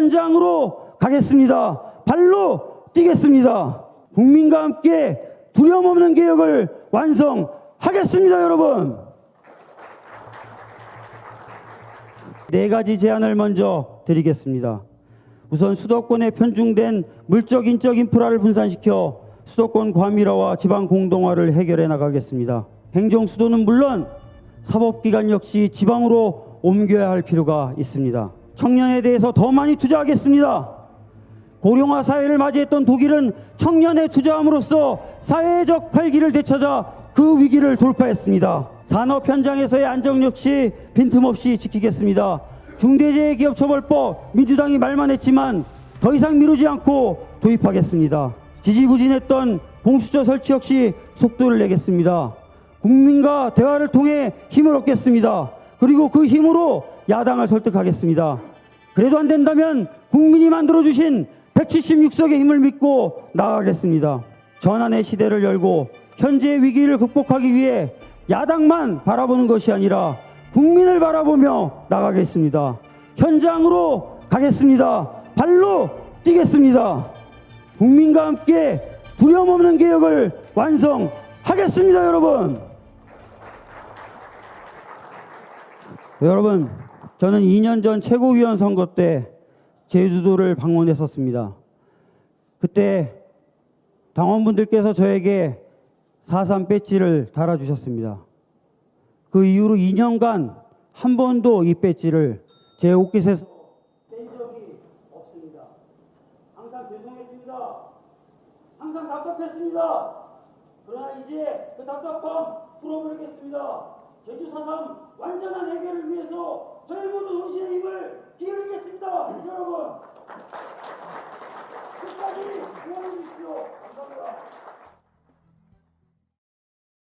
현장으로 가겠습니다. 발로 뛰겠습니다. 국민과 함께 두려움 없는 개혁을 완성하겠습니다, 여러분. 네 가지 제안을 먼저 드리겠습니다. 우선 수도권에 편중된 물적 인적 인프라를 분산시켜 수도권 과밀화와 지방 공동화를 해결해 나가겠습니다. 행정 수도는 물론 사법기관 역시 지방으로 옮겨야 할 필요가 있습니다. 청년에 대해서 더 많이 투자하겠습니다. 고령화 사회를 맞이했던 독일은 청년에 투자함으로써 사회적 활기를 되찾아 그 위기를 돌파했습니다. 산업 현장에서의 안정 역시 빈틈없이 지키겠습니다. 중대재해기업처벌법 민주당이 말만 했지만 더 이상 미루지 않고 도입하겠습니다. 지지부진했던 공수처 설치 역시 속도를 내겠습니다. 국민과 대화를 통해 힘을 얻겠습니다. 그리고 그 힘으로 야당을 설득하겠습니다. 그래도 안 된다면 국민이 만들어주신 176석의 힘을 믿고 나아가겠습니다. 전환의 시대를 열고 현재의 위기를 극복하기 위해 야당만 바라보는 것이 아니라 국민을 바라보며 나가겠습니다. 현장으로 가겠습니다. 발로 뛰겠습니다. 국민과 함께 두려움 없는 개혁을 완성하겠습니다, 여러분. 여러분, 저는 2년 전 최고위원 선거 때 제주도를 방문했었습니다. 그때 당원분들께서 저에게 4.3 배지를 달아주셨습니다. 그 이후로 2년간 한 번도 이 배지를 제 옷깃에서 뺀 적이 없습니다. 항상 죄송했습니다. 항상 답답했습니다. 그러나 이제 그 답답함 풀어버리겠습니다. 제주 4.3 완전한 해 ですよ。